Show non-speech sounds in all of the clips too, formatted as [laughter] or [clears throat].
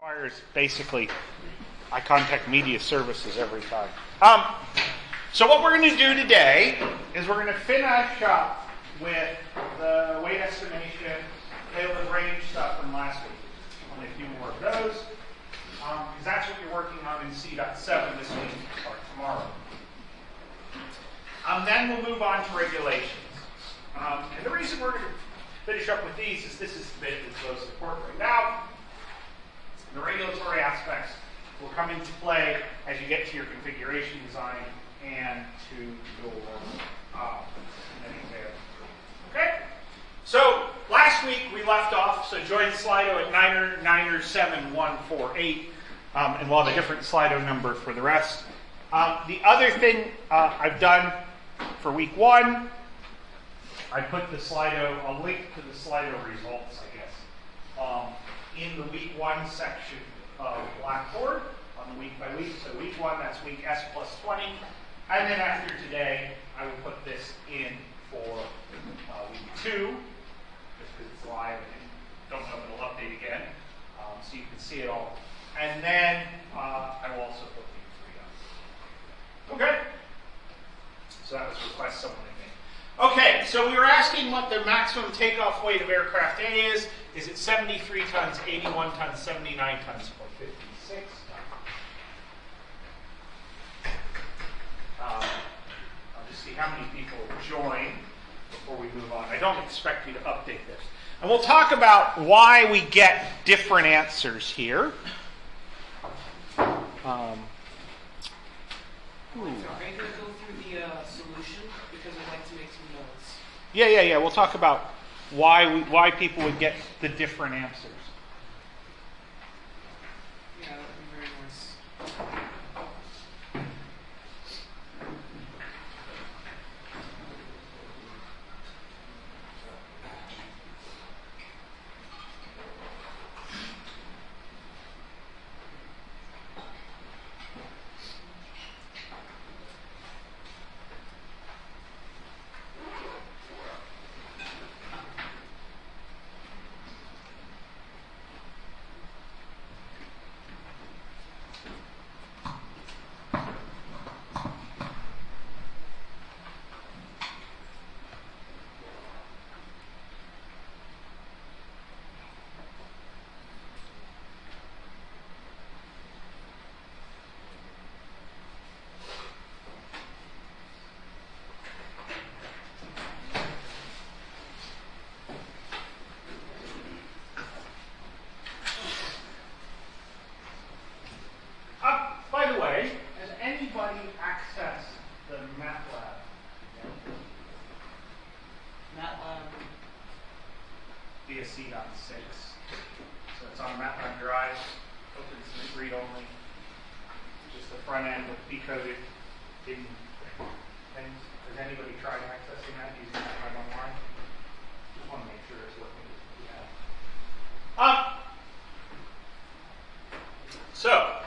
requires basically, I contact media services every time. Um, so what we're going to do today is we're going to finish up with the weight estimation, tail payload range stuff from last week. Only a few more of those, because that's what you're working on in C.7 this week or tomorrow. Um, then we'll move on to regulations. Um, and the reason we're going to finish up with these is this is the bit that's most important right now. The regulatory aspects will come into play as you get to your configuration design and to your uh, Okay? So last week we left off, so join Slido at Niner, Niner 7148, um, and we'll have a different Slido number for the rest. Um, the other thing uh, I've done for week one, I put the Slido, a link to the Slido results, I guess, um, in the week one section of Blackboard on the week by week. So week one, that's week S plus 20. And then after today, I will put this in for uh, week two, just because it's live and don't know if it'll update again, um, so you can see it all. And then uh, I will also put week three up. Okay? So that was a request someone had made. Okay, so we were asking what the maximum takeoff weight of aircraft A is. Is it 73 tons, 81 tons, 79 tons, or 56 tons? Um, I'll just see how many people join before we move on. I don't expect you to update this. And we'll talk about why we get different answers here. Um, Are you going to go through the solution? Because I'd like to make some notes. yeah, yeah, yeah. We'll talk about why why people would get the different answers. Yeah, that would be very nice. Uh, by the way, has anybody accessed the MATLAB? MATLAB. via C.6. So it's on MATLAB Drive, opens and read only. Just the front end with decoded in things. Has anybody tried accessing that using MATLAB online? Just want to make sure it's working. Yeah. Um, so,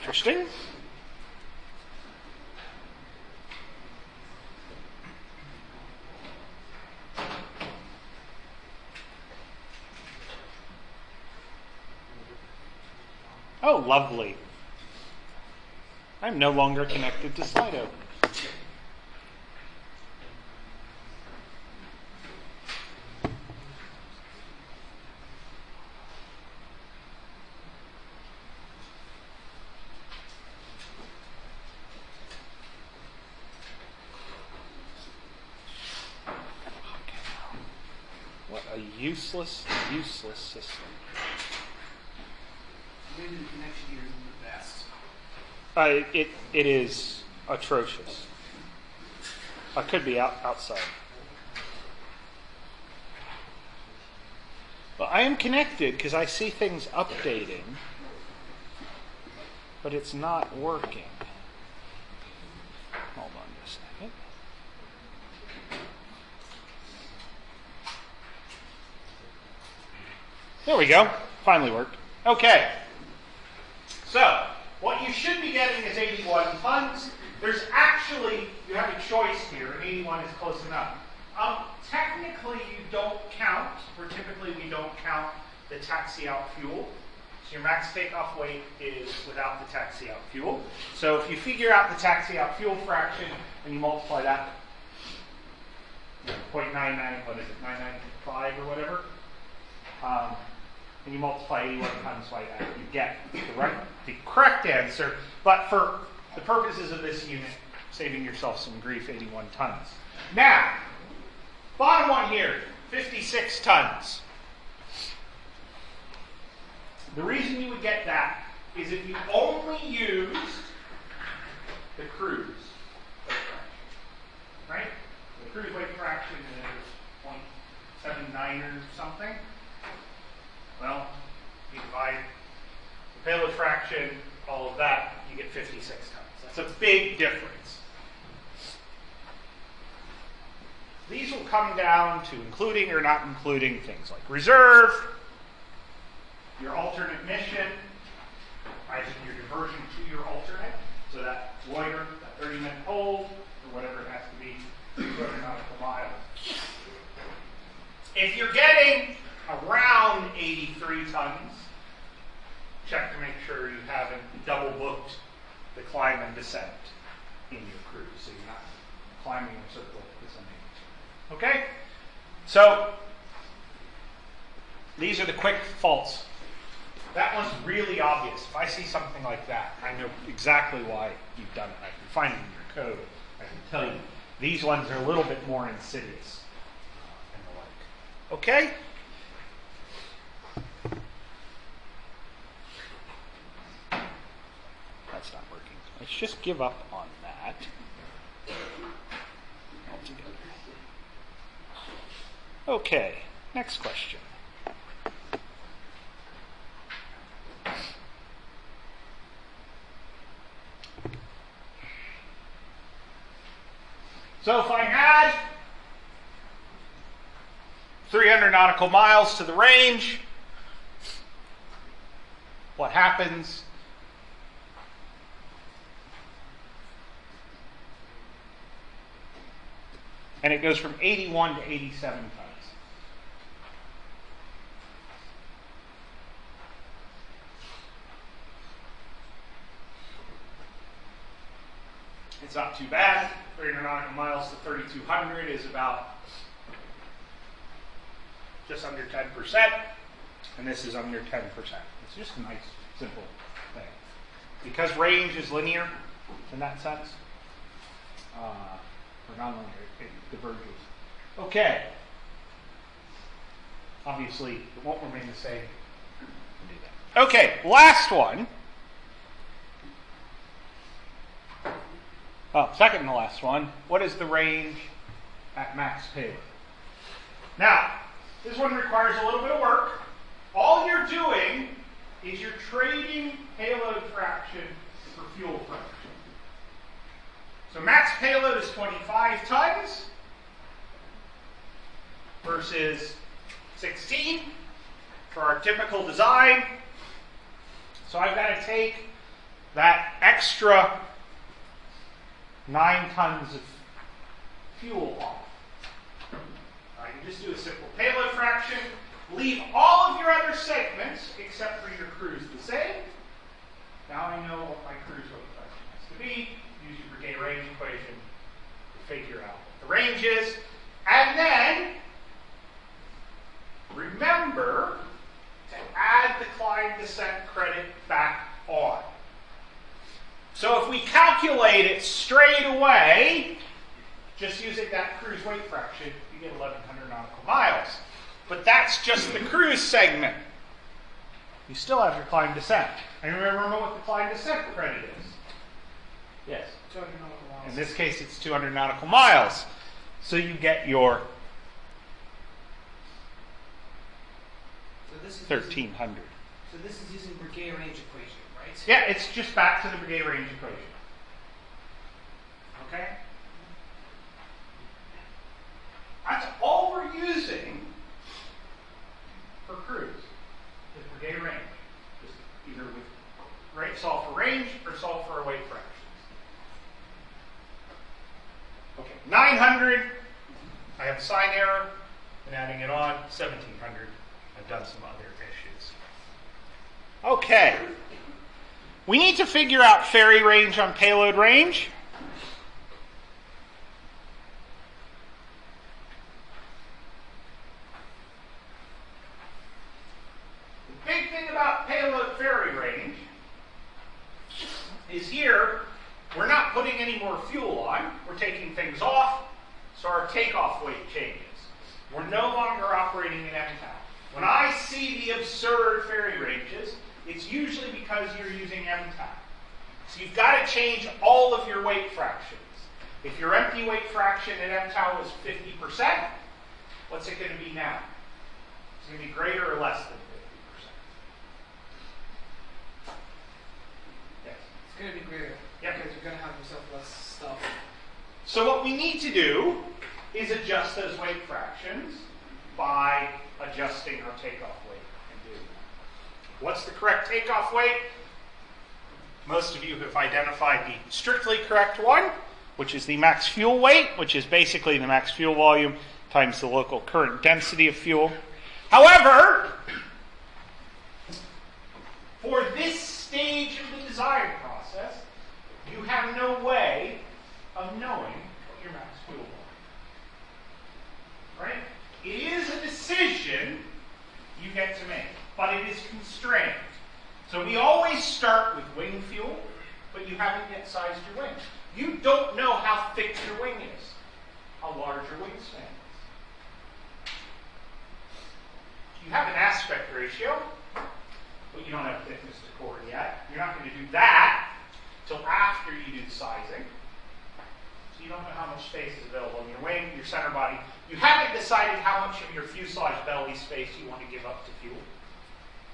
interesting. Oh, lovely. I'm no longer connected to Slido. What a useless, useless system. The connection here isn't the best. Uh, it, it is atrocious. I could be out, outside. Well, I am connected because I see things updating, but it's not working. Hold on just a second. There we go. finally worked. Okay. You should be getting is 81 tons. There's actually, you have a choice here, and 81 is close enough. Um, technically, you don't count, or typically we don't count the taxi out fuel. So your max takeoff weight is without the taxi out fuel. So if you figure out the taxi out fuel fraction and you multiply that, you know, 0.99, what is it, 995 or whatever, um, and you multiply 81 times by that, you get the right, the correct answer. But for the purposes of this unit, saving yourself some grief, 81 tons. Now, bottom one here, 56 tons. The reason you would get that is if you only used the cruise right? The cruise weight fraction is 0.79 or something. Well, you divide the payload fraction, all of that, you get 56 tons. That's a big difference. These will come down to including or not including things like reserve, your alternate mission, I your diversion to your alternate, so that loiter, that 30 minute hold, or whatever it has to be, 200 nautical miles. If you're getting around 83 tons, check to make sure you haven't double booked the climb and descent in your cruise, so you're not climbing a circle. Okay? So, these are the quick faults. That one's really obvious. If I see something like that, I know exactly why you've done it. I can find it in your code. I can tell you. These ones are a little bit more insidious uh, and the like. Okay? That's not working. Let's just give up on that altogether. Okay, next question. So if I add 300 nautical miles to the range, what happens? And it goes from 81 to 87 tons. It's not too bad. 300 nautical miles to 3,200 is about just under 10%, and this is under 10%. It's just a nice, simple thing. Because range is linear in that sense, uh, or non-linear, it diverges. Okay. Obviously, it won't remain the same. Okay, last one. Oh, second to last one. What is the range at max payload? Now, this one requires a little bit of work. All you're doing is you're trading payload fraction for fuel fraction. So max payload is 25 tons versus 16 for our typical design. So I've got to take that extra nine tons of fuel off. I can just do a simple payload fraction, leave all of your other segments except for your cruise the same. Now I know what my cruise weight fraction has to be. Your range equation to figure out what the range is. And then remember to add the climb descent credit back on. So if we calculate it straight away, just using that cruise weight fraction, you get 1,100 nautical miles. But that's just the cruise segment. You still have your climb descent. And remember what the climb descent credit is? Yes. 200 nautical miles. In this case, it's 200 nautical miles. So you get your So this is Using, 1,300. so this is using Breguet range equation, right? Yeah, it's just back to the Breguet range equation. Okay? That's all we're using for cruise is day range. Just either with rate solve for range or solve for a weight fractions. Okay, 900. I have a sign error and adding it on 1700. I've done some other issues. Okay. We need to figure out ferry range on payload range. The big thing about payload ferry range is here, we're not putting any more fuel on, we're taking things off, so our takeoff weight changes. We're no longer operating in MTOW. When I see the absurd ferry ranges, it's usually because you're using MTOW. So you've got to change all of your weight fractions. If your empty weight fraction at MTOW was 50%, what's it going to be now? It's going to be greater or less than 50%. Yes. It's gonna be greater. Yeah. Because you're gonna have yourself less stuff. So what we need to do is adjust those weight fractions by adjusting our takeoff weight and do What's the correct takeoff weight? Most of you have identified the strictly correct one, which is the max fuel weight, which is basically the max fuel volume times the local current density of fuel. However, for this stage of the design process, you have no way of knowing what your max fuel volume. Right? It is a decision you get to make, but it is constrained. So we always start with wing fuel, but you haven't yet sized your wing. You don't know how thick your wing is, how large your wingspan is. You have an aspect ratio, but you don't have thickness to chord yet. You're not going to do that till after you do the sizing. So you don't know how much space is available in your wing, your center body. You haven't decided how much of your fuselage belly space you want to give up to fuel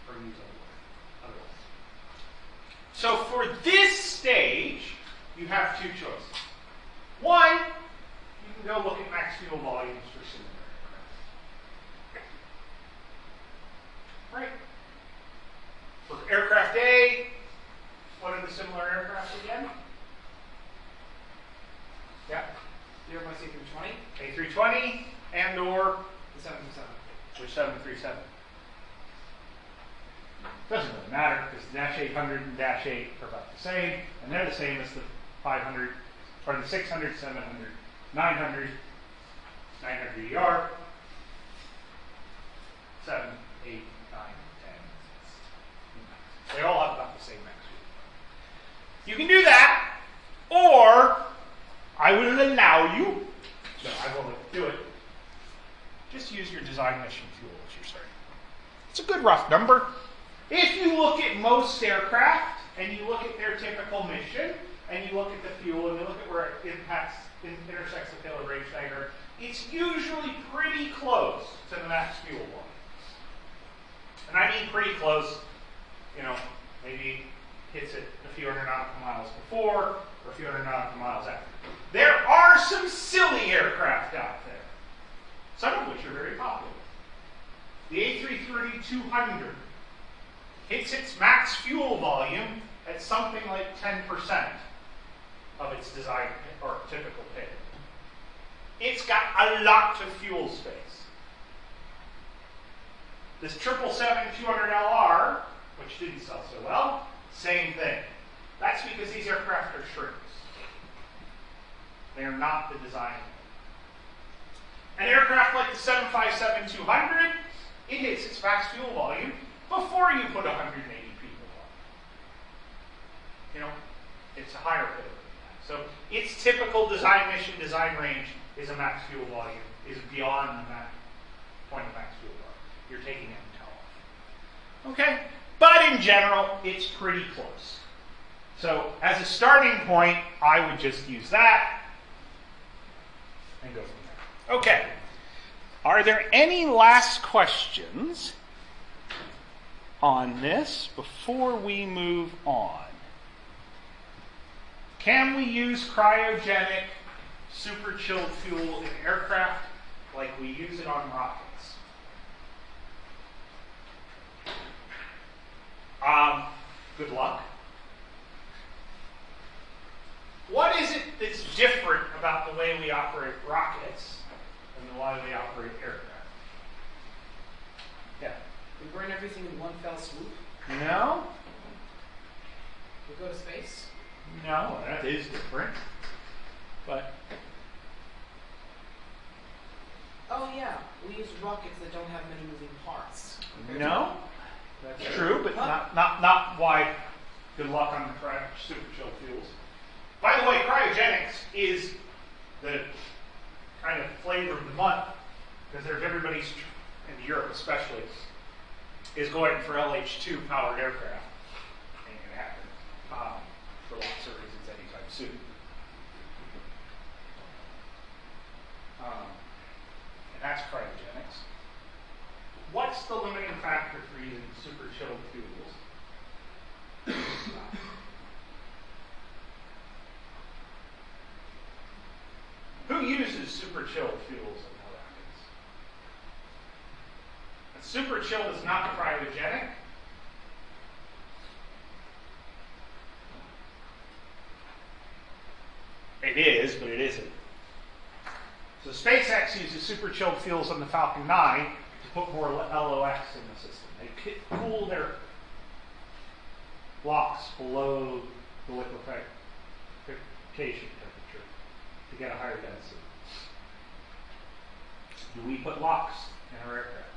or use otherwise. So for this stage, you have two choices. One, you can go look at max fuel volumes for similar aircraft. Right? For aircraft A, what are the similar aircraft again? Yeah, The Airbus A320, A320 and or the 737. or 737. Doesn't really matter because Dash 800 and Dash 8 are about the same, and they're the same as the 500 or the 600, 700, 900, 900 ER, 7, 8, 9, 10. They all have about the same max. You can do that, or I will allow you, no, I won't do it, just use your design mission fuel as your starting. It's a good rough number. If you look at most aircraft and you look at their typical mission and you look at the fuel and you look at where it impacts, in, intersects the payload range diagram, it's usually pretty close to the max fuel one. And I mean pretty close, you know, maybe hits it a few hundred nautical miles before or a few hundred nautical miles after. There are some silly aircraft out there, some of which are very popular. The A330-200 hits its max fuel volume at something like 10% of its design or typical payload. It's got a lot of fuel space. This 777-200LR, which didn't sell so well, same thing. That's because these aircraft are shrinks. They are not the design. An aircraft like the 757-200, it hits its max fuel volume before you put 180 people on. You know, it's a higher payload than that. So its typical design mission, design range is a max fuel volume, is beyond the max point of max fuel volume. You're taking MTOW off. Okay? But in general, it's pretty close. So as a starting point, I would just use that and go from there. Okay. Are there any last questions on this before we move on? Can we use cryogenic super chilled fuel in aircraft like we use it on rockets? Um, good luck. What is it that's different about the way we operate rockets and the way we operate aircraft? Yeah. We burn everything in one fell swoop. No? We go to space. No, that is different. But Oh yeah, we use rockets that don't have many moving parts. no, that's true, but not not not why. Good luck on the cryo super chill fuels. By the way, cryogenics is the kind of flavor of the month because there's everybody's in Europe especially is going for LH2 powered aircraft. Ain't gonna happen um, for lots of reasons anytime soon. Um, and that's cryogenics. What's the limiting factor for using super chilled fuels? Who uses super chilled fuels in their rockets? A super chilled is not cryogenic. It is, but it isn't. So SpaceX uses super chilled fuels on the Falcon 9 to put more LOX in the system. They cool their LOX below the liquefaction temperature to get a higher density. Do we put LOX in our aircraft?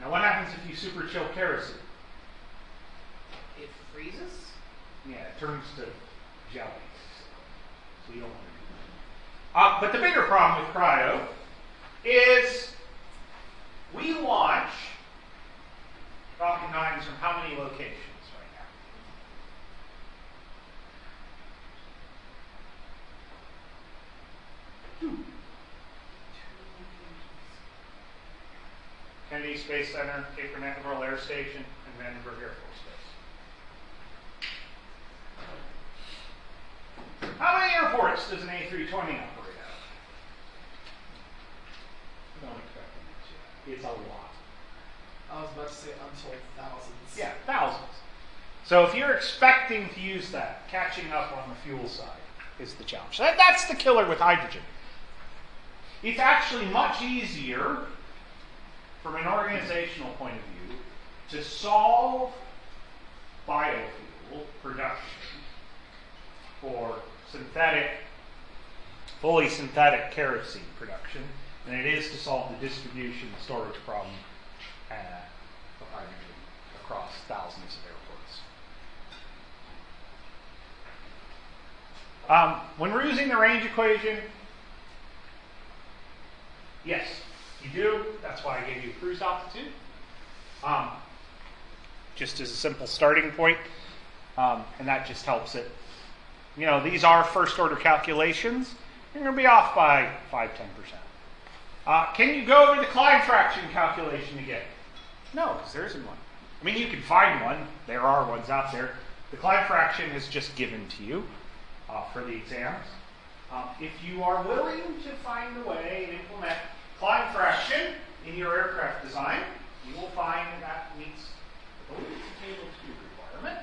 Now, what happens if you super chill kerosene? it freezes. Yeah, it turns to jelly. So you don't want to do that. Uh, but the bigger problem with cryo is we launch Falcon 9s from how many locations right now? Two. Kennedy Space Center, Cape Canaveral Air Station, and Vandenberg Air Force Base. How many airports does an A320 operate out of? Don't expect it. It's a lot. I was about to say untold thousands. Yeah, thousands. So if you're expecting to use that, catching up on the fuel side is the challenge. That, that's the killer with hydrogen. It's actually much easier from an organizational point of view to solve biofuel production for synthetic, fully synthetic kerosene production than it is to solve the distribution and storage problem uh, of hydrogen across thousands of airports. Um, when we're using the range equation, yes, you do. That's why I gave you cruise altitude. Um, just as a simple starting point, um, and that just helps it. You know, these are first order calculations. You're going to be off by 5 10%. Uh, can you go over the climb fraction calculation again? No, because there isn't one. I mean, you can find one. There are ones out there. The climb fraction is just given to you uh, for the exams. Um, if you are willing to find a way and implement climb fraction in your aircraft design, you will find that meets the table two requirement.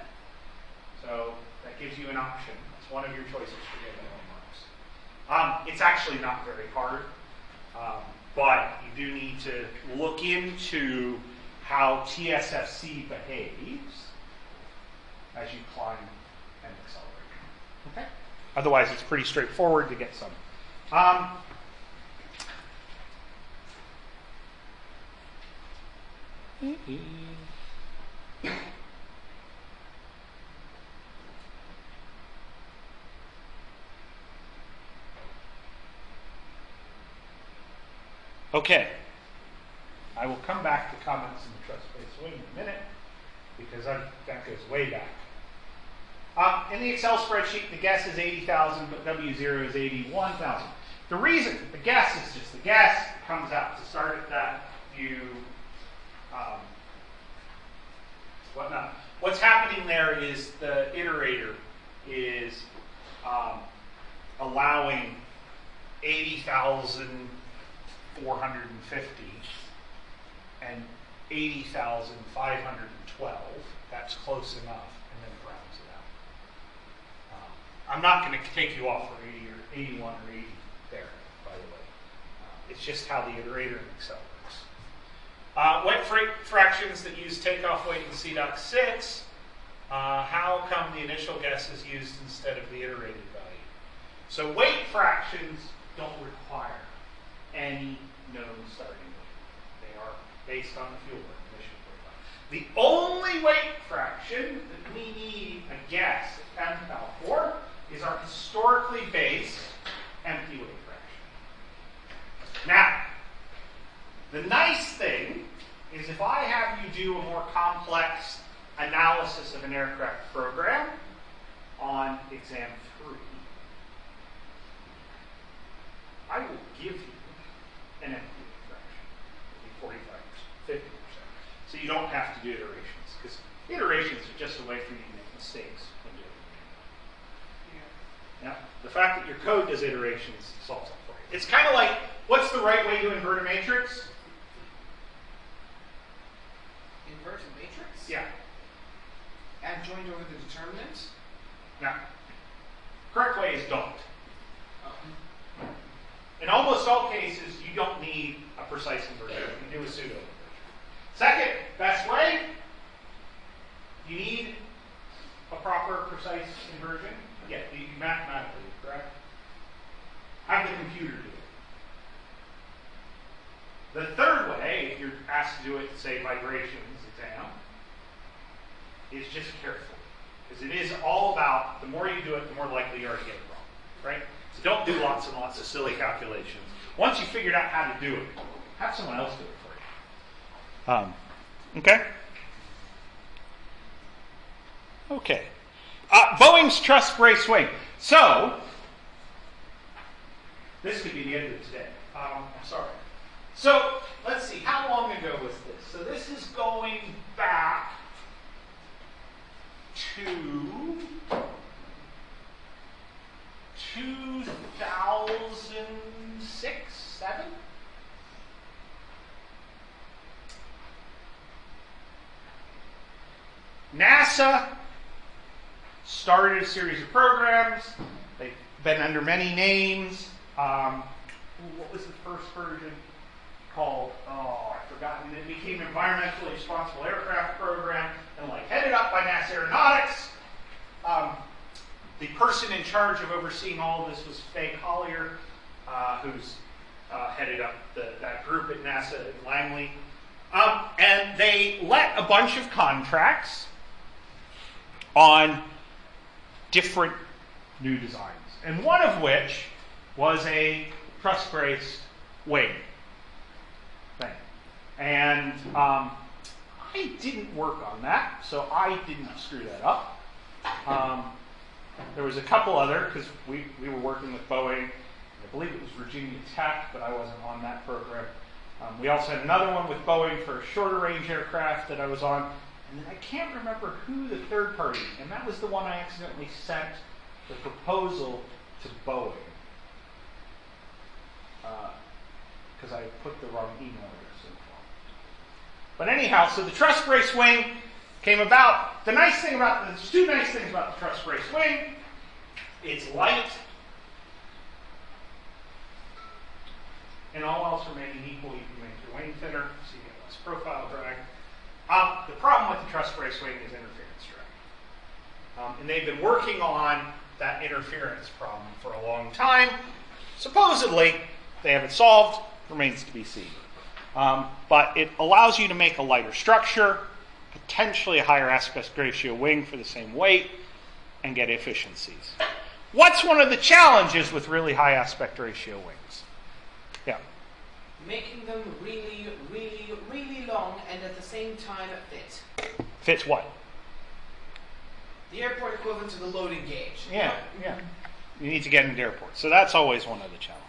So that gives you an option. It's one of your choices for getting marks. Um, it's actually not very hard, um, but you do need to look into how TSFC behaves as you climb and accelerate. Okay. Otherwise, it's pretty straightforward to get some. Um, Okay. I will come back to comments in the truss-braced wing in a minute because i that goes way back. Um, in the Excel spreadsheet, the guess is 80,000, but W0 is 81,000. The reason, the guess is just the guess, it comes out to start at that, you, um, whatnot. What's happening there is the iterator is um, allowing 80,450 and 80,520 12. That's close enough, and then it rounds it out. Um, I'm not going to take you off for 80 or 81 or 80 there, by the way. Uh, it's just how the iterator works. Uh, fractions that use takeoff weight in C.6, uh, how come the initial guess is used instead of the iterated value? So weight fractions don't require any known starting weight. They are based on the fuel burn emission profile. The only weight fraction that we need a guess at MPAL for is our historically based empty weight fraction. Now, the nice thing is if I have you do a more complex analysis of an aircraft program on exam three, I will give you an empty fraction. It'll 45%, 50%. So you don't have to do iterations because iterations are just a way for you to make mistakes when doing it. Now, the fact that your code does iterations solves that for you. It's kind of like, what's the right way to invert a matrix? Matrix? Yeah. Adjoint over the determinant? Now, correct way is don't. Oh. In almost all cases, you don't need a precise inversion. You can do a pseudo inversion. Second best way, you need a proper precise inversion. Yeah, mathematically, correct? Have the computer do it. The third way, if you're asked to do it, say vibrations exam, is just careful. Because it is all about the more you do it, the more likely you are to get it wrong. Right? So don't do lots and lots of silly calculations. Once you figured out how to do it, have someone else do it for you. Um, okay? Okay. Uh, Boeing's truss brace wing. So, this could be the end of today. Um, I'm sorry. So, let's see, how long ago was this? So, this is going back to 2006, 7? NASA started a series of programs. They've been under many names. Um, what was the first version called? Oh, I've forgotten. It became Environmentally Responsible Aircraft Program and like headed up by NASA Aeronautics. Um, the person in charge of overseeing all of this was Fay Collier, uh, who's uh, headed up the, that group at NASA at Langley. Um, and they let a bunch of contracts on different new designs, and one of which was a truss braced wing. And um, I didn't work on that, so I didn't screw that up. Um, there was a couple other because we, we were working with Boeing. I believe it was Virginia Tech, but I wasn't on that program. Um, we also had another one with Boeing for a shorter range aircraft that I was on. And then I can't remember who the third party, and that was the one I accidentally sent the proposal to Boeing. Because I put the wrong email address. But anyhow, so the truss brace wing came about. The nice thing about there's two nice things about the truss brace wing. It's light. And all else remaining equal, you can make your wing thinner, so you get less profile drag. Um, the problem with the truss brace wing is interference drag. Um, and they've been working on that interference problem for a long time. Supposedly, they have it solved, remains to be seen. Um, but it allows you to make a lighter structure, potentially a higher aspect ratio wing for the same weight, and get efficiencies. What's one of the challenges with really high aspect ratio wings? Yeah. Making them really, really, really long and at the same time fit. Fits what? The airport equivalent to the loading gauge. Yeah, yeah. You need to get into airports. So that's always one of the challenges.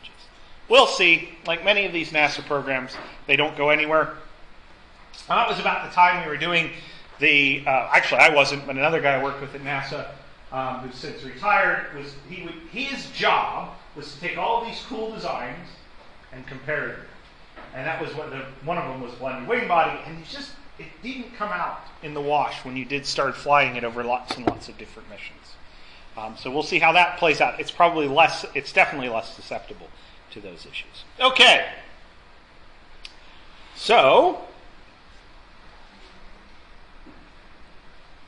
We'll see. Like many of these NASA programs, they don't go anywhere. And that was about the time we were doing the. Uh, actually, I wasn't, but another guy I worked with at NASA, um, who's since retired, was he would his job was to take all these cool designs and compare them. And that was what the one of them was blended wing body, and it's just it didn't come out in the wash when you did start flying it over lots and lots of different missions. Um, so we'll see how that plays out. It's probably less, it's definitely less susceptible to those issues. Okay. So,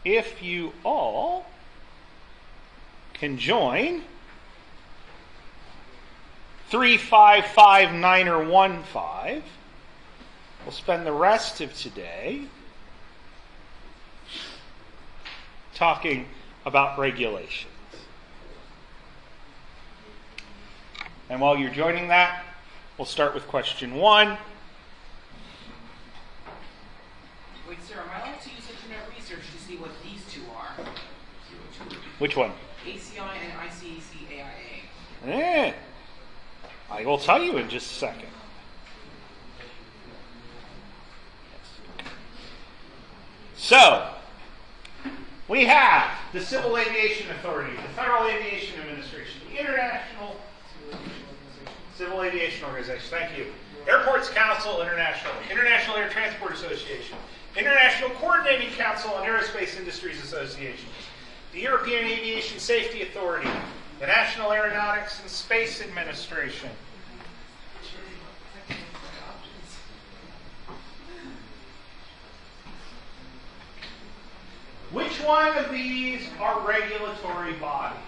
if you all can join 355 or 15, we'll spend the rest of today talking about regulations. And while you're joining that, we'll start with question one. Wait, sir, am I allowed to use internet research to see what these two are? Which one? ACI and ICEC AIA. Eh, I will tell you in just a second. So, we have the Civil Aviation Authority, the Federal Aviation Administration, the International Civil Aviation Organization, thank you. Airports Council International, International Air Transport Association, International Coordinating Council on Aerospace Industries Association, the European Aviation Safety Authority, the National Aeronautics and Space Administration. Which one of these are regulatory bodies?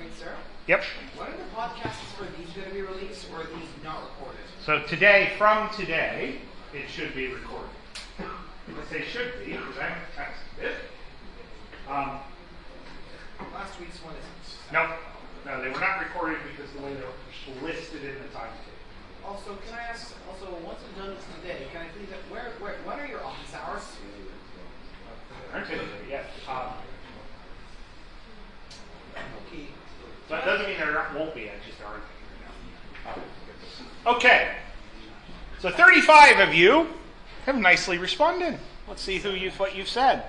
Wait, sir, Yep. when are the podcasts for these going to be released, or are these not recorded? So today, from today, it should be recorded. I say should be because I haven't tested it. Um, Last week's one isn't. no, no, they were not recorded because the way they were listed in the timetable. Also, can I ask, also, once I'm done with today, can I please, where, where, what are your office hours? Aren't they? Yes. Um, Okay. so that doesn't mean there won't be. I just aren't. Okay. So 35 of you have nicely responded. Let's see who you've what you've said.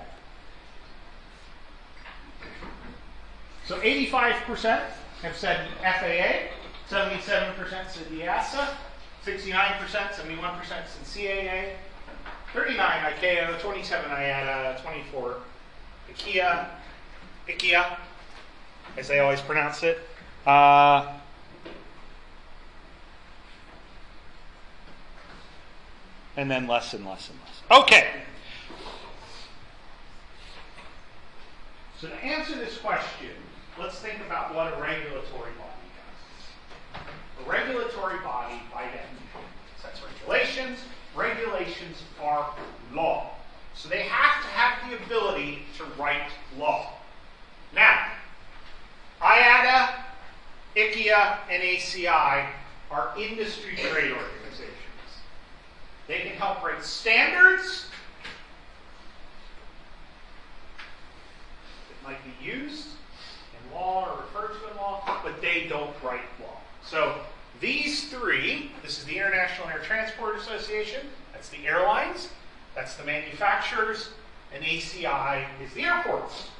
So 85% have said FAA, 77% said EASA, 69%, 71% said CAA, 39 ICAO, 27 IATA, 24 IKEA, IKEA, as they always pronounce it. Uh, and then less and less and less. Okay. So to answer this question, let's think about what a regulatory body does. A regulatory body, by definition, sets regulations. Regulations are law. So they have to have the ability to write law. Now, IATA, ICIA, and ACI are industry trade organizations. They can help write standards that might be used in law or referred to in law, but they don't write law. So these three, this is the International Air Transport Association, that's the airlines, that's the manufacturers, and ACI is the airports.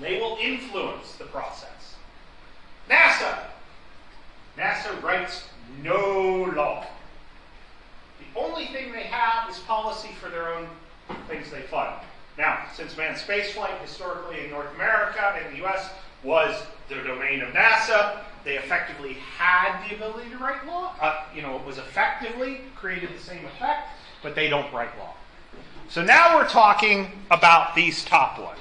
They will influence the process. NASA. NASA writes no law. The only thing they have is policy for their own things they fund. Now, since manned spaceflight historically in North America and the US was the domain of NASA, they effectively had the ability to write law. Uh, you know, it was effectively created the same effect, but they don't write law. So now we're talking about these top ones.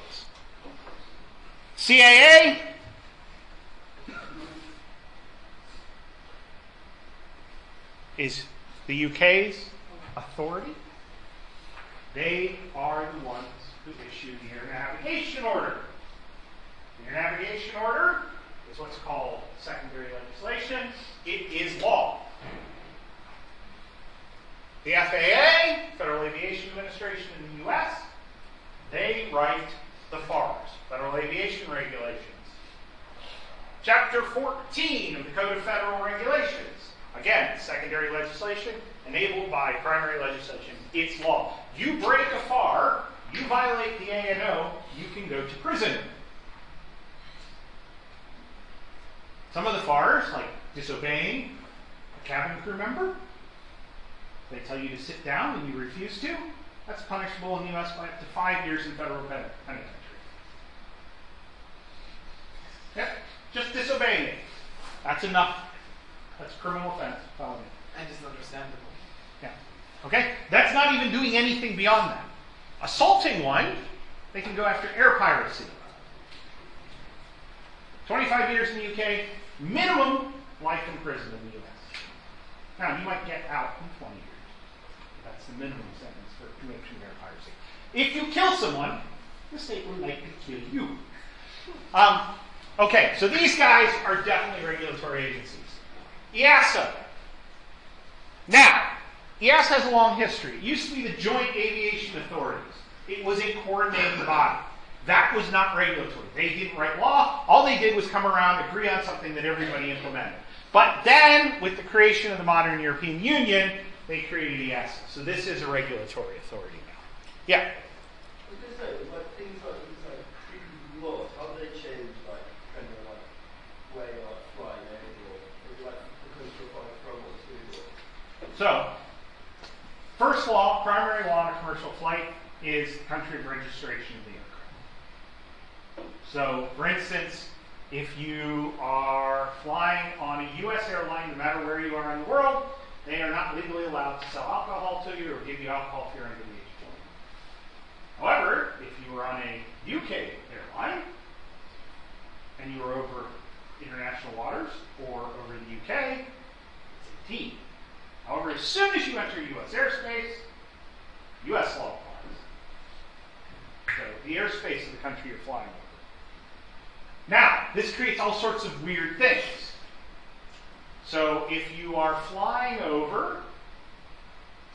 CAA. Is the UK's authority. They are the ones who issue the air navigation order. The air navigation order is what's called secondary legislation. It is law. The FAA, Federal Aviation Administration in the US, they write the FARs, Federal Aviation Regulations. Chapter 14 of the Code of Federal Regulations. Again, secondary legislation enabled by primary legislation. It's law. You break a FAR, you violate the ANO, you can go to prison. Some of the FARs, like disobeying a cabin crew member, they tell you to sit down and you refuse to. That's punishable in the U.S. by up to five years in federal penitentiary. Yep, just disobeying it. That's enough. That's criminal offense, felony. And it's understandable. Yeah. Okay? That's not even doing anything beyond that. Assaulting one, they can go after air piracy. 25 years in the UK, minimum life in prison in the US. Now, you might get out in 20 years. That's the minimum sentence for commission of piracy. If you kill someone, the state will likely kill you. Um, okay, so these guys are definitely regulatory agencies. EASA. Now, EASA has a long history. It used to be the Joint Aviation Authorities. It was a coordinating body. That was not regulatory. They didn't write law. All they did was come around, agree on something that everybody implemented. But then, with the creation of the modern European Union, they created the EASA. So this is a regulatory authority now. Yeah. I say, like things like these like laws, how do they change like depending on like where you're like flying in is it, like because you're flying from or to or So, first law, primary law on a commercial flight is country of registration of the aircraft. So, for instance, if you are flying on a U.S. airline, no matter where you are in the world, they are not legally allowed to sell alcohol to you or give you alcohol if you're under the age of 20. However, if you were on a UK airline and you were over international waters or over the UK, it's 18. However, as soon as you enter U.S. airspace, U.S. law applies. So the airspace of the country you're flying over. Now, this creates all sorts of weird things. So if you are flying over,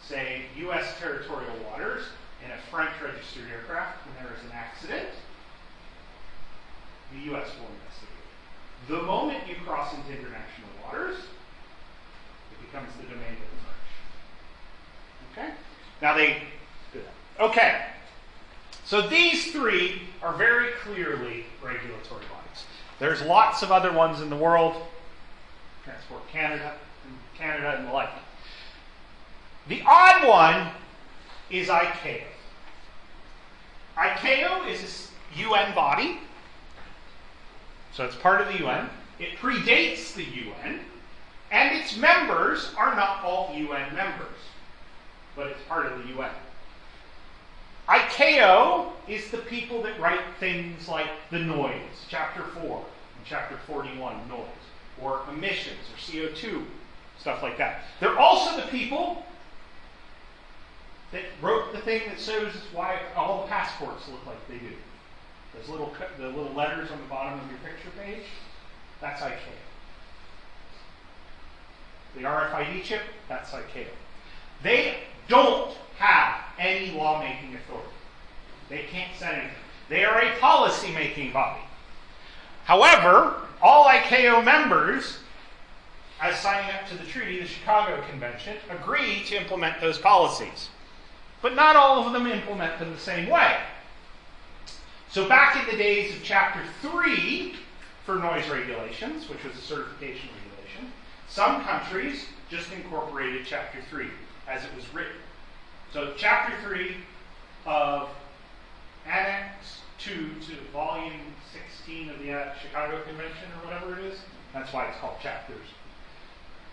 say, U.S. territorial waters in a French registered aircraft and there is an accident, the U.S. will investigate. The moment you cross into international waters, it becomes the domain of the French. Okay? Now they do that. Okay. So these three are very clearly regulatory bodies. There's lots of other ones in the world. Transport Canada, and Canada and the like. The odd one is ICAO. ICAO is a UN body, so it's part of the UN. It predates the UN, and its members are not all UN members, but it's part of the UN. ICAO is the people that write things like the noise, chapter 4 and chapter 41, noise, or emissions, or CO2, stuff like that. They're also the people that wrote the thing that shows why all the passports look like they do. Those little, the little letters on the bottom of your picture page, that's ICAO. The RFID chip, that's ICAO. They don't have any lawmaking authority. They can't set anything. They are a policy making body. However, all ICAO members, as signing up to the treaty, the Chicago Convention, agree to implement those policies. But not all of them implement them the same way. So, back in the days of Chapter 3 for noise regulations, which was a certification regulation, some countries just incorporated Chapter 3 as it was written. So, Chapter 3 of Annex 2 to Volume 16 of the uh, Chicago Convention, or whatever it is, that's why it's called chapters.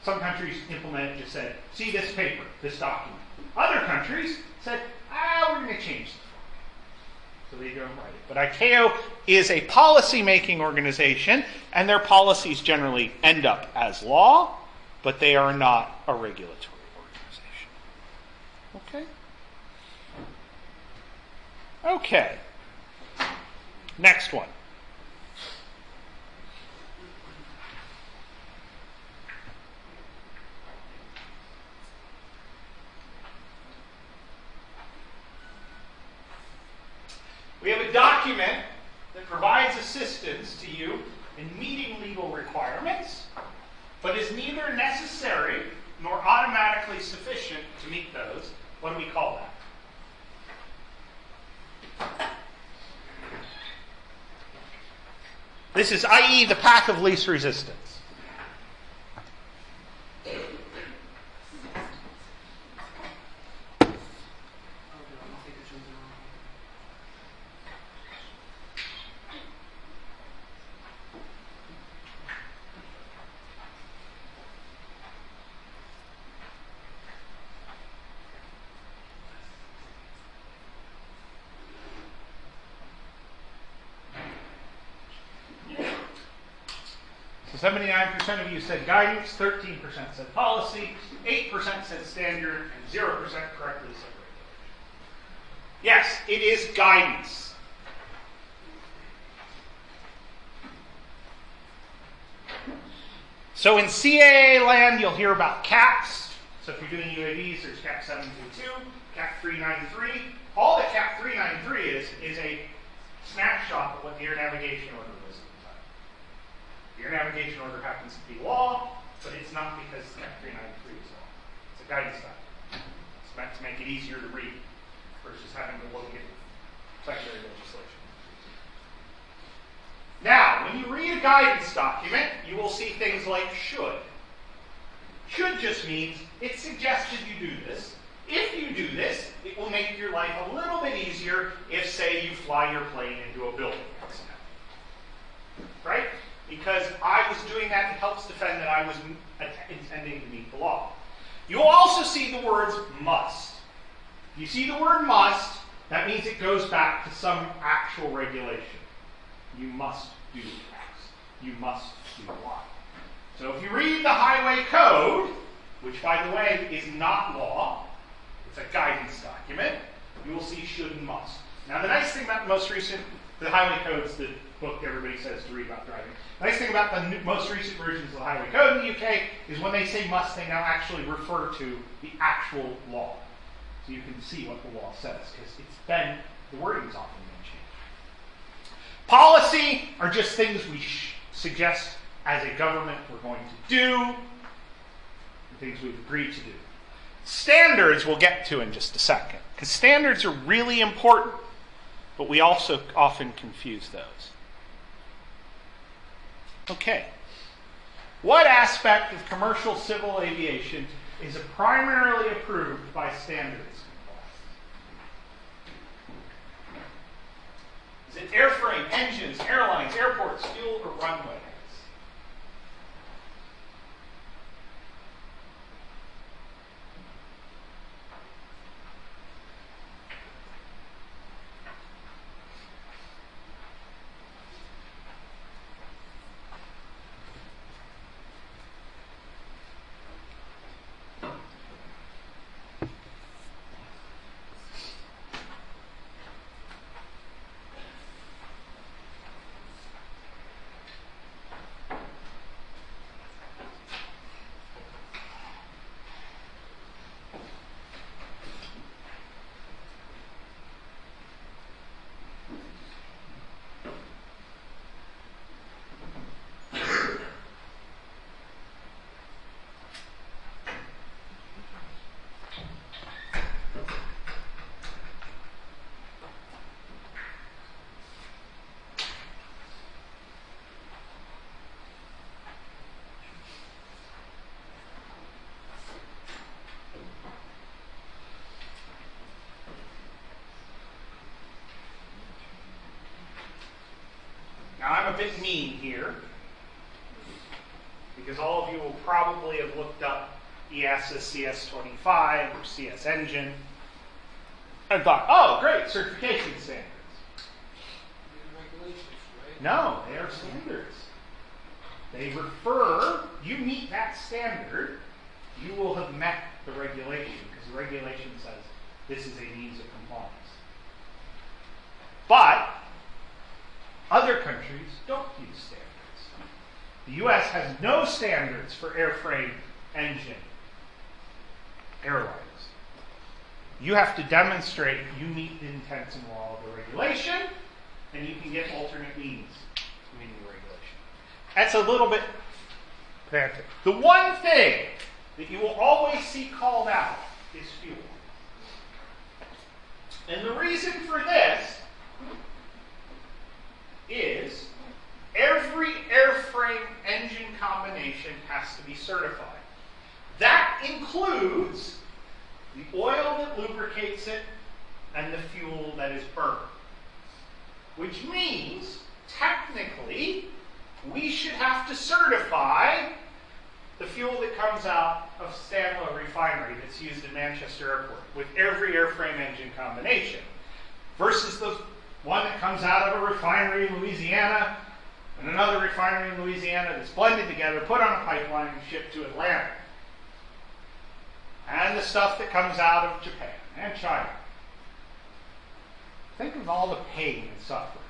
Some countries implemented just said, see this paper, this document. Other countries said, ah, we're going to change the format. So they don't write it. But ICAO is a policy making organization, and their policies generally end up as law, but they are not a regulatory organization. Okay? Okay. Next one. We have a document that provides assistance to you in meeting legal requirements, but is neither necessary nor automatically sufficient to meet those, what do we call that? This is i.e. the path of least resistance. Oh, no, I think it's wrong. So 79% of you said guidance, 13% said policy, 8% said standard, and 0% correctly said. Yes, it is guidance. So in CAA land, you'll hear about CAPs. So if you're doing UAVs, there's CAP 722, CAP 393. All that CAP 393 is, is a snapshot of what the air navigation order was at the time. Navigation order happens to be law, but it's not because CAP 393 is law. It's a guidance document. It's meant to make it easier to read versus having to look at secondary legislation. Now, when you read a guidance document, you will see things like should. Should just means it suggested you do this. If you do this, it will make your life a little bit easier if, say, you fly your plane into a building? Because I was doing that, it helps defend that I was intending to meet the law. You'll also see the words must. If you see the word must, that means it goes back to some actual regulation. You must do X. You must do Y. So if you read the highway code, which by the way is not law, it's a guidance document, you will see should and must. Now the nice thing about the most recent, the highway code's the book everybody says to read about driving. Nice thing about the new, most recent versions of the highway code in the UK is when they say must, they now actually refer to the actual law. So you can see what the law says, because it's been, the wording's often been changed. Policy are just things we suggest as a government we're going to do, things we've agreed to do. Standards we'll get to in just a second, because standards are really important, but we also often confuse those. Okay. What aspect of commercial civil aviation is primarily approved by standards? Is it airframe, engines, airlines, airports, fuel, or runways? Now, I'm a bit mean here because all of you will probably have looked up E EASA CS25 or CS Engine and thought, oh, great, certification standards. No, they are standards. They refer, you meet that standard, you will have met the regulation because the regulation says this is a means of compliance. But other countries don't use standards. The US has no standards for airframe engine airlines. You have to demonstrate you meet the intents and law of the regulation, and you can get alternate means to meeting the regulation. that's a little bit pedantic. The one thing that you will always see called out is fuel. And the reason for this is every airframe engine combination has to be certified. That includes the oil that lubricates it and the fuel that is burned. Which means, technically, we should have to certify the fuel that comes out of Stanlow Refinery that's used in Manchester Airport with every airframe engine combination versus the one that comes out of a refinery in Louisiana and another refinery in Louisiana that's blended together, put on a pipeline, and shipped to Atlanta. And the stuff that comes out of Japan and China. Think of all the pain and suffering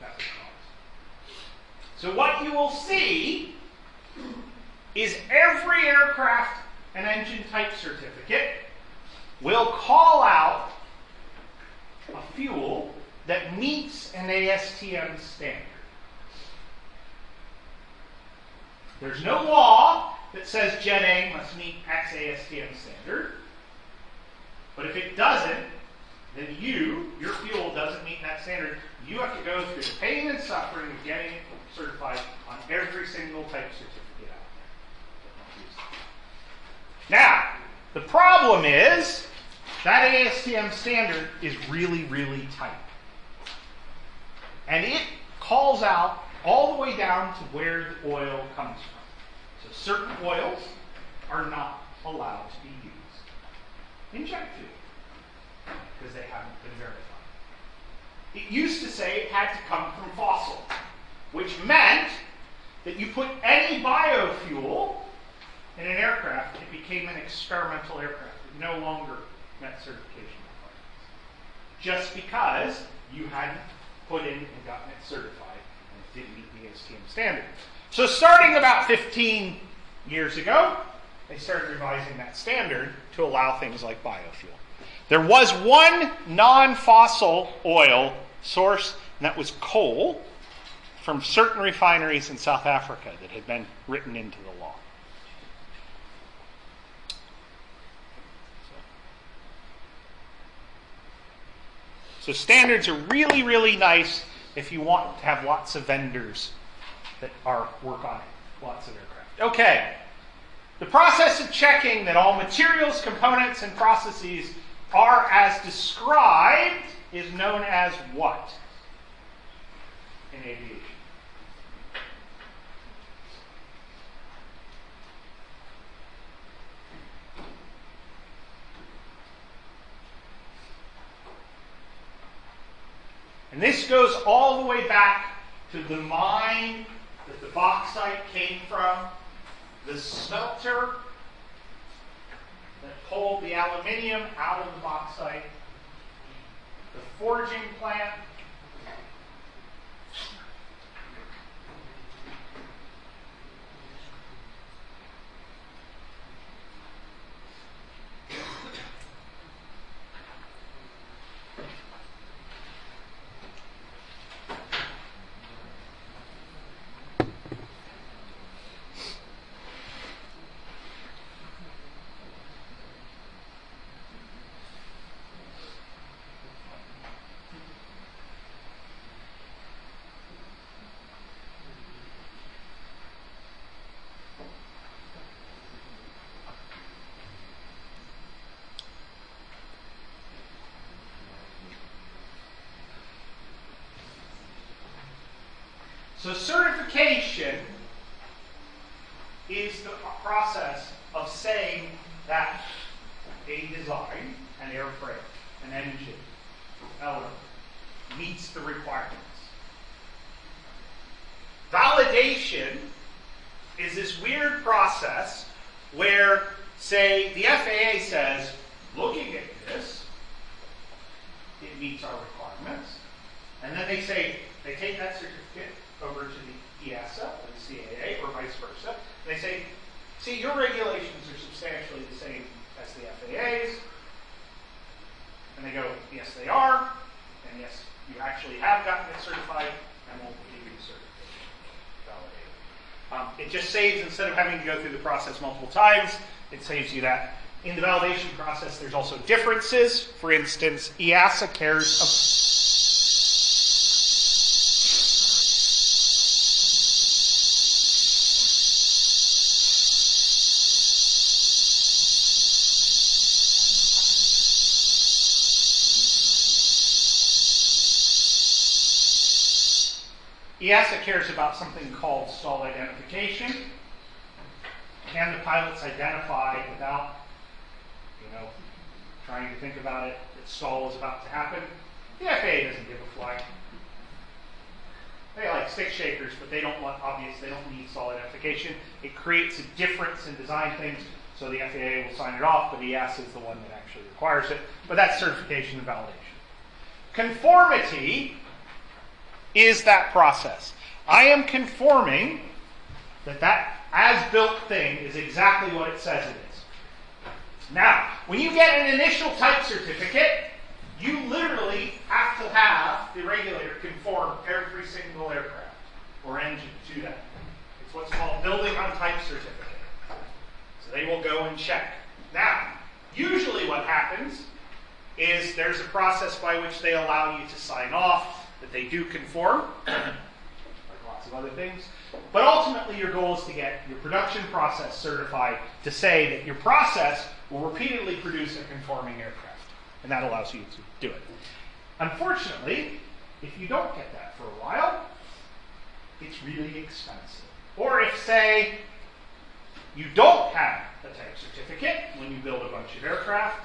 that would cause. So, what you will see is every aircraft and engine type certificate will call out a fuel that meets an ASTM standard. There's no law that says Jet A must meet X ASTM standard. But if it doesn't, then you, your fuel doesn't meet that standard. You have to go through the pain and suffering of getting certified on every single type certificate out there. Now, the problem is that ASTM standard is really, really tight. And it calls out all the way down to where the oil comes from. So certain oils are not allowed to be used in jet fuel because they haven't been verified. It used to say it had to come from fossil, which meant that you put any biofuel in an aircraft, it became an experimental aircraft. It no longer met certification requirements. Just because you hadn't put in and gotten it certified didn't meet the ASTM standard. So starting about 15 years ago, they started revising that standard to allow things like biofuel. There was one non fossil oil source, and that was coal from certain refineries in South Africa that had been written into the law. So standards are really, really nice if you want to have lots of vendors that are work on it, lots of aircraft. Okay. The process of checking that all materials, components, and processes are as described is known as what in aviation? And this goes all the way back to the mine that the bauxite came from, the smelter that pulled the aluminium out of the bauxite, the forging plant. So certification is the process of saying that a design, an airframe, an engine, element meets the requirements. Validation is this weird process where, say, the FAA says, looking at this, it meets our requirements. And then they say, they take that certificate over to the EASA or the CAA or vice versa. They say, see, your regulations are substantially the same as the FAA's. And they go, yes, they are. And yes, you actually have gotten it certified, and we'll give you the certification validated. Um, it just saves, instead of having to go through the process multiple times, it saves you that. In the validation process, there's also differences. For instance, EASA cares. EASA cares about something called stall identification. Can the pilots identify without, you know, trying to think about it, that stall is about to happen? The FAA doesn't give a flying. They like stick shakers, but they don't want obvious. They don't need stall identification. It creates a difference in design things, so the FAA will sign it off, but EASA is the one that actually requires it. But that's certification and validation. Conformity is that process. I am conforming that that as-built thing is exactly what it says it is. Now, when you get an initial type certificate, you literally have to have the regulator conform every single aircraft or engine to that. It's what's called building on type certificate. So they will go and check. Now, usually what happens is there's a process by which they allow you to sign off that they do conform, [clears throat] like lots of other things. But ultimately, your goal is to get your production process certified to say that your process will repeatedly produce a conforming aircraft. And that allows you to do it. Unfortunately, if you don't get that for a while, it's really expensive. Or if, say, you don't have a type certificate when you build a bunch of aircraft,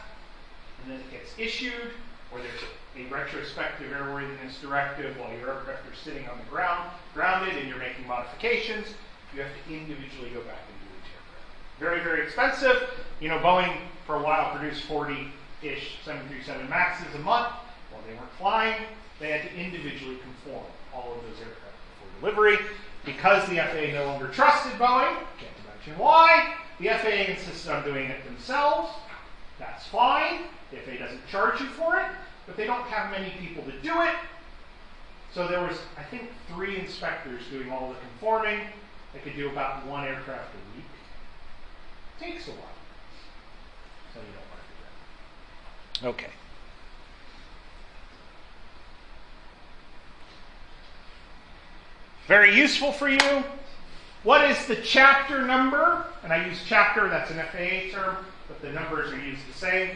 and then it gets issued, or there's a, a retrospective airworthiness directive while your aircraft are sitting on the ground, grounded, and you're making modifications, you have to individually go back and do each aircraft. Very, very expensive. You know, Boeing for a while produced 40-ish 737 Maxes a month. While they weren't flying, they had to individually conform all of those aircraft before delivery. Because the FAA no longer trusted Boeing, can't imagine why, the FAA insisted on doing it themselves. That's fine. The FAA doesn't charge you for it, but they don't have many people to do it. So there was, I think, three inspectors doing all the conforming. They could do about one aircraft a week. Takes a while. So you don't want to do that. Okay. Very useful for you. What is the chapter number? And I use chapter, that's an FAA term, but the numbers are used the same.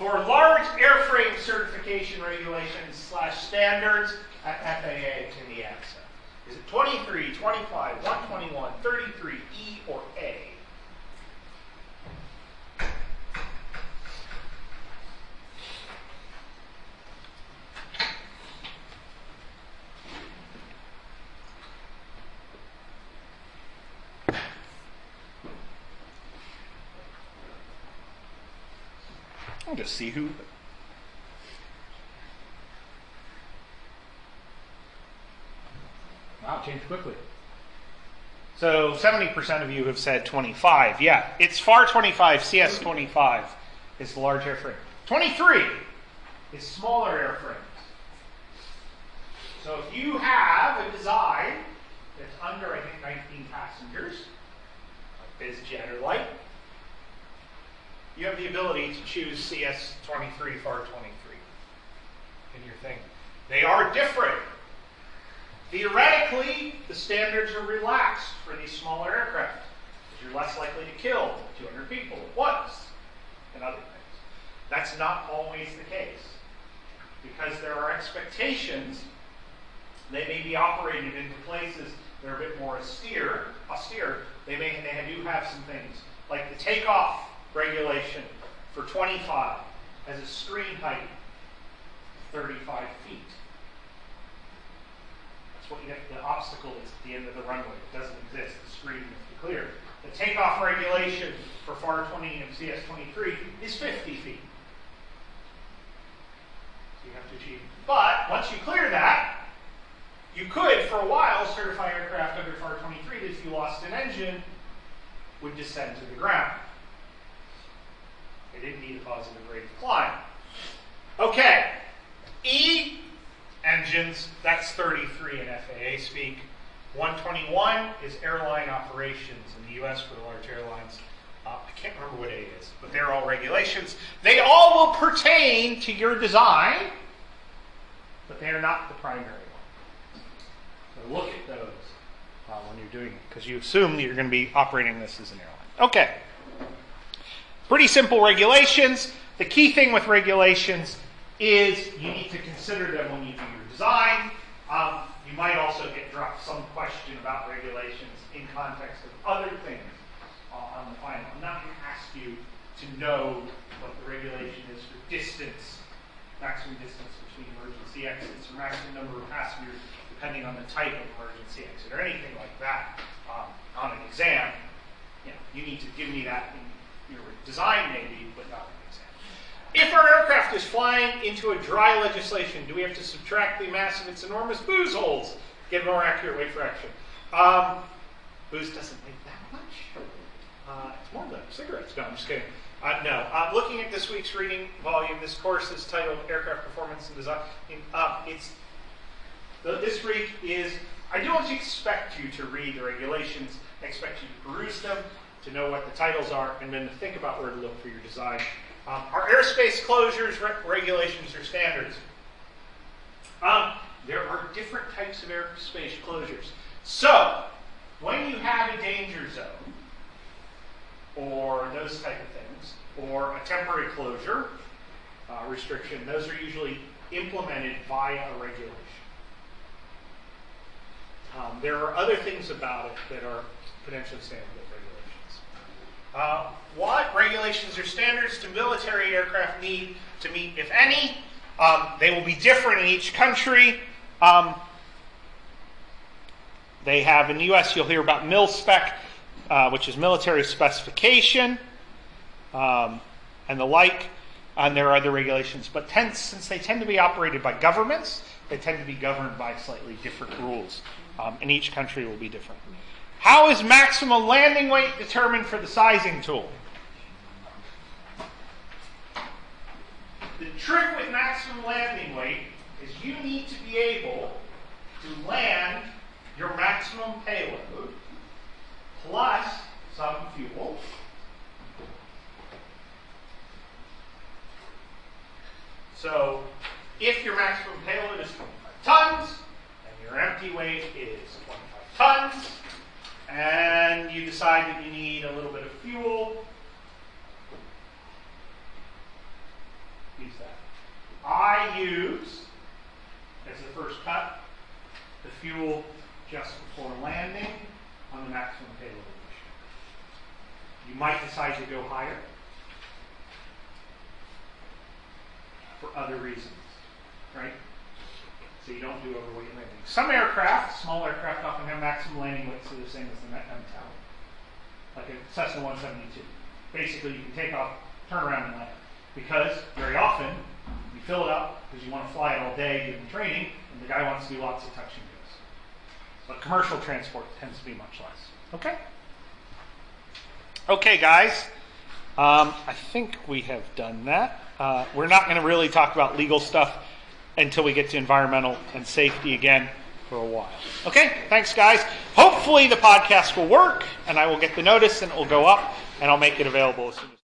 For large airframe certification regulations slash standards at FAA and the EASA. Is it 23, 25, 121, 33, E, or A? Just see who. Wow, changed quickly. So 70% of you have said 25. Yeah, it's FAR 25, CS 25 is the large airframe. 23 is smaller airframes. So if you have a design that's under, I think, 19 passengers, like BizJet or Light, you have the ability to choose CS23 FAR 23 in your thing. They are different. Theoretically, the standards are relaxed for these smaller aircraft because you're less likely to kill 200 people at once and other things. That's not always the case because there are expectations. They may be operated into places that are a bit more austere. Austere. They may they do have some things like the takeoff regulation for 25 has a screen height of 35 feet. That's what you have, the obstacle is at the end of the runway. It doesn't exist. The screen is clear. The takeoff regulation for FAR 20 and CS 23 is 50 feet. So you have to achieve. But once you clear that, you could, for a while, certify aircraft under FAR 23 that if you lost an engine, would descend to the ground. They didn't need a positive rate of climb. Okay. E engines, that's 33 in FAA speak. 121 is airline operations in the U.S. for the large airlines. Uh, I can't remember what A is, but they're all regulations. They all will pertain to your design, but they are not the primary one. So look at those uh, when you're doing it, because you assume that you're going to be operating this as an airline. Okay. Pretty simple regulations. The key thing with regulations is you need to consider them when you do your design. Um, you might also get dropped some question about regulations in context of other things on the final. I'm not going to ask you to know what the regulation is for distance, maximum distance between emergency exits, or maximum number of passengers, depending on the type of emergency exit, or anything like that um, on an exam. You, know, you need to give me that in your design, maybe, but not the exam. If our aircraft is flying into a dry legislation, do we have to subtract the mass of its enormous booze holes? to Get a more accurate weight fraction. Um, booze doesn't weigh that much. Uh, it's more than cigarettes. No, I'm just kidding. Uh, no. Uh, looking at this week's reading volume, this course is titled Aircraft Performance and Design. Uh, it's the, this week is. I don't expect you to read the regulations. I expect you to peruse them, to know what the titles are, and then to think about where to look for your design. Um, are airspace closures re- regulations or standards? Um, there are different types of airspace closures. So, when you have a danger zone, or those type of things, or a temporary closure uh, restriction, those are usually implemented via a regulation. Um, there are other things about it that are potentially standard regulations. Uh, what regulations or standards do military aircraft need to meet, if any? Um, they will be different in each country. Um, they have in the U.S. You'll hear about mil spec, uh, which is military specification, um, and the like. And there are other regulations, but tend, since they tend to be operated by governments, they tend to be governed by slightly different rules. Um, and each country will be different. How is maximum landing weight determined for the sizing tool? The trick with maximum landing weight is you need to be able to land your maximum payload plus some fuel So if your maximum payload is 25 tons and your empty weight is 25 tons, and you decide that you need a little bit of fuel, use that. I use, as the first cut, the fuel just before landing on the maximum payload. You might decide to go higher for other reasons, right? So you don't do overweight landing. Some aircraft, small aircraft, often have maximum landing weights that are the same as the MTOW, like a Cessna 172. Basically, you can take off, turn around, and land. Because very often, you fill it up because you want to fly it all day doing training, and the guy wants to do lots of touch and goes. But commercial transport tends to be much less. Okay? Okay, guys. Um, I think we have done that. Uh, we're not going to really talk about legal stuff until we get to environmental and safety again for a while. Okay, thanks, guys. Hopefully, the podcast will work, and I will get the notice, and it will go up, and I'll make it available as soon as.